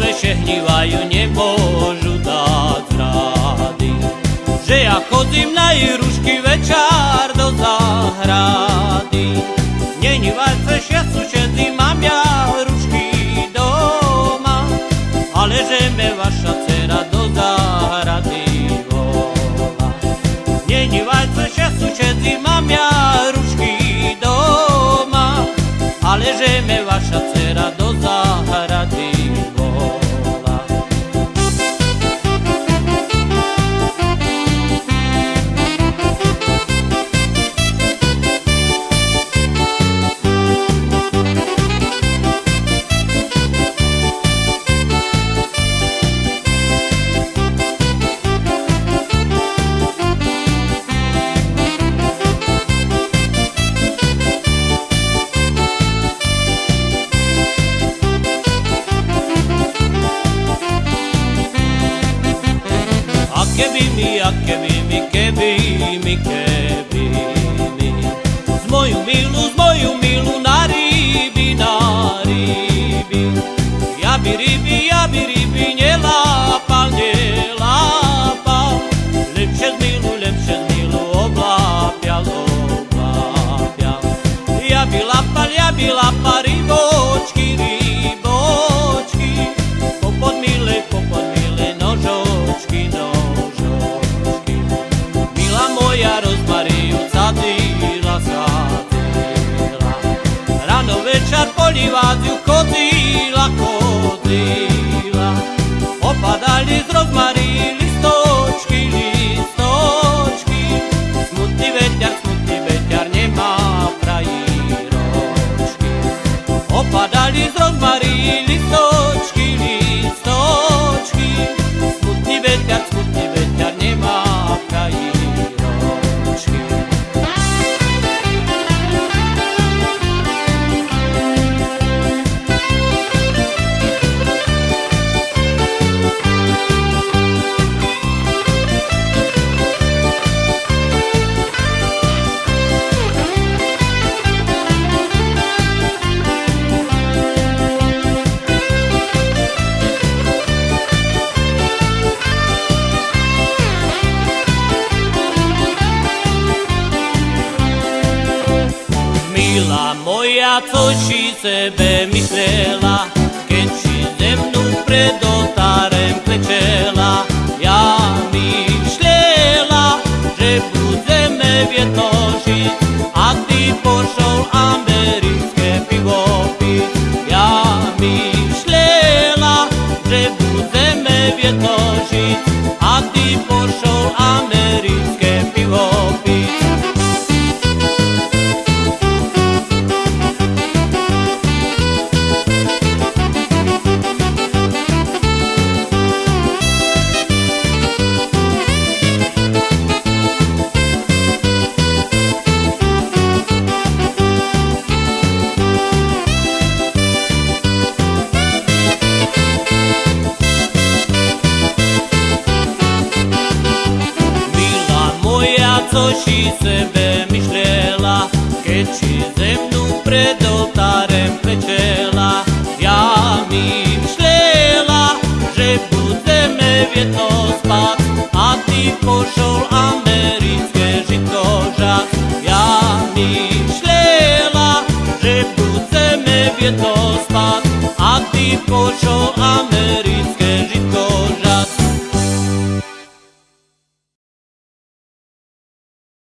Židové hnívajú, nemôžu dať rady. Že ja chodím na Irušky večer do záhrady. Není válce, ja sú všetci, mám ja rušky doma, ale že me vaša dcera do záhrady volá. Není válce, ja sú všetci, mám ja rušky doma, ale že me vaša dcera keby mi, a keby mi, keby mi, keby mi. Z moju milu, z moju milu na ryby, na ryby. Ja by ryby, ja by ryby nelápal, nelápal. Lepšie z milu, lepšie z milu oblápial, oblápial Ja by lapal, ja by lapal Pada di Marilis moja, co si sebe keď si ze mnou co si sebe myšlela, keď si ze mnou pred oltárem klečela. Ja myšlela, že budeme v jedno spať, a ty pošol americké žito. Ja myšlela, že budeme v jedno spať, a ty pošol americké